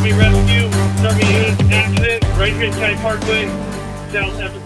Army Rescue, army unit Accident, Rankin County Parkway, South Epic